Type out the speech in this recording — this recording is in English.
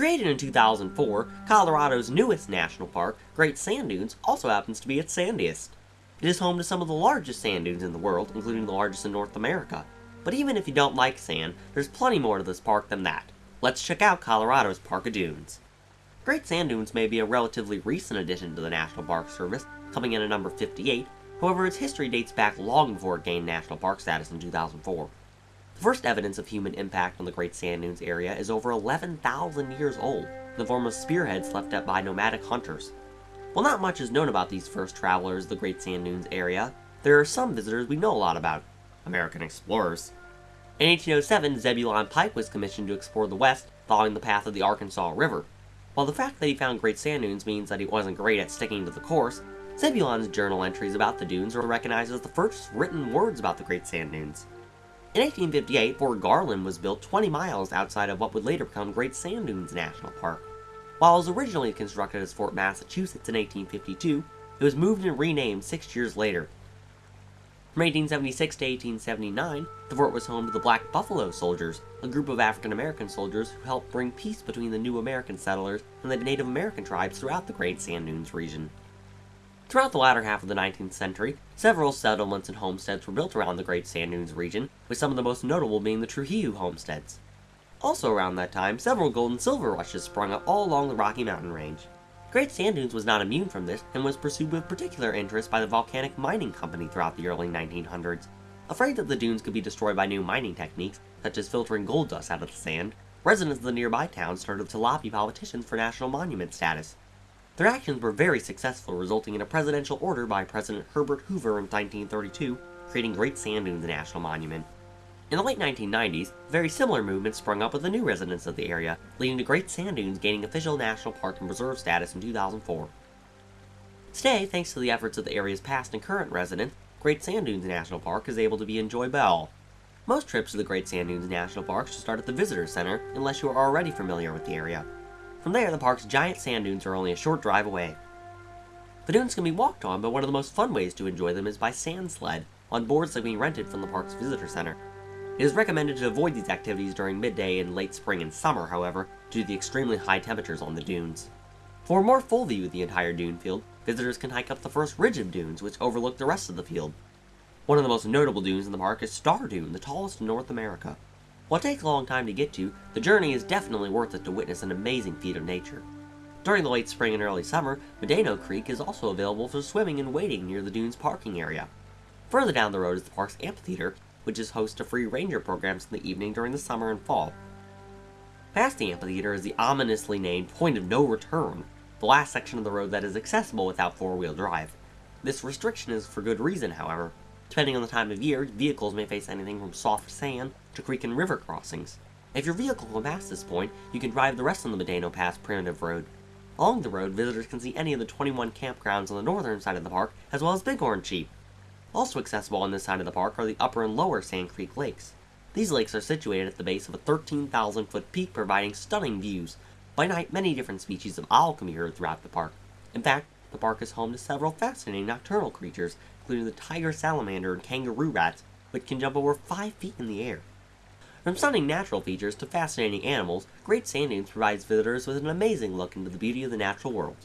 Created in 2004, Colorado's newest national park, Great Sand Dunes, also happens to be its sandiest. It is home to some of the largest sand dunes in the world, including the largest in North America. But even if you don't like sand, there's plenty more to this park than that. Let's check out Colorado's Park of Dunes. Great Sand Dunes may be a relatively recent addition to the National Park Service, coming in at number 58, however its history dates back long before it gained national park status in 2004. First evidence of human impact on the Great Sand Dunes area is over 11,000 years old, in the form of spearheads left up by nomadic hunters. While not much is known about these first travelers of the Great Sand Dunes area, there are some visitors we know a lot about American explorers. In 1807, Zebulon Pike was commissioned to explore the West, following the path of the Arkansas River. While the fact that he found Great Sand Dunes means that he wasn't great at sticking to the course, Zebulon's journal entries about the dunes are recognized as the first written words about the Great Sand Dunes. In 1858, Fort Garland was built 20 miles outside of what would later become Great Sand Dunes National Park. While it was originally constructed as Fort Massachusetts in 1852, it was moved and renamed six years later. From 1876 to 1879, the fort was home to the Black Buffalo Soldiers, a group of African American soldiers who helped bring peace between the new American settlers and the Native American tribes throughout the Great Sand Dunes region. Throughout the latter half of the 19th century, several settlements and homesteads were built around the Great Sand Dunes region, with some of the most notable being the Trujillo homesteads. Also around that time, several gold and silver rushes sprung up all along the Rocky Mountain range. Great Sand Dunes was not immune from this, and was pursued with particular interest by the Volcanic Mining Company throughout the early 1900s. Afraid that the dunes could be destroyed by new mining techniques, such as filtering gold dust out of the sand, residents of the nearby town started to lobby politicians for national monument status. Their actions were very successful, resulting in a presidential order by President Herbert Hoover in 1932, creating Great Sand Dunes National Monument. In the late 1990s, a very similar movement sprung up with the new residents of the area, leading to Great Sand Dunes gaining official national park and preserve status in 2004. Today, thanks to the efforts of the area's past and current residents, Great Sand Dunes National Park is able to be enjoyed by all. Most trips to the Great Sand Dunes National Park should start at the Visitor Center, unless you are already familiar with the area. From there, the park's giant sand dunes are only a short drive away. The dunes can be walked on, but one of the most fun ways to enjoy them is by sand sled, on boards that can be rented from the park's visitor center. It is recommended to avoid these activities during midday in late spring and summer, however, due to the extremely high temperatures on the dunes. For a more full view of the entire dune field, visitors can hike up the first ridge of dunes, which overlook the rest of the field. One of the most notable dunes in the park is Star Dune, the tallest in North America. While it takes a long time to get to, the journey is definitely worth it to witness an amazing feat of nature. During the late spring and early summer, Medano Creek is also available for swimming and wading near the dune's parking area. Further down the road is the park's amphitheater, which is host to free ranger programs in the evening during the summer and fall. Past the amphitheater is the ominously named Point of No Return, the last section of the road that is accessible without four-wheel drive. This restriction is for good reason, however. Depending on the time of year, vehicles may face anything from soft sand to creek and river crossings. If your vehicle can pass this point, you can drive the rest of the Medano Pass primitive road. Along the road, visitors can see any of the 21 campgrounds on the northern side of the park, as well as Bighorn sheep. Also accessible on this side of the park are the upper and lower Sand Creek lakes. These lakes are situated at the base of a 13,000 foot peak providing stunning views. By night, many different species of owl can be heard throughout the park. In fact, the park is home to several fascinating nocturnal creatures, including the tiger salamander and kangaroo rats, which can jump over 5 feet in the air. From stunning natural features to fascinating animals, Great Sand Dunes provides visitors with an amazing look into the beauty of the natural world.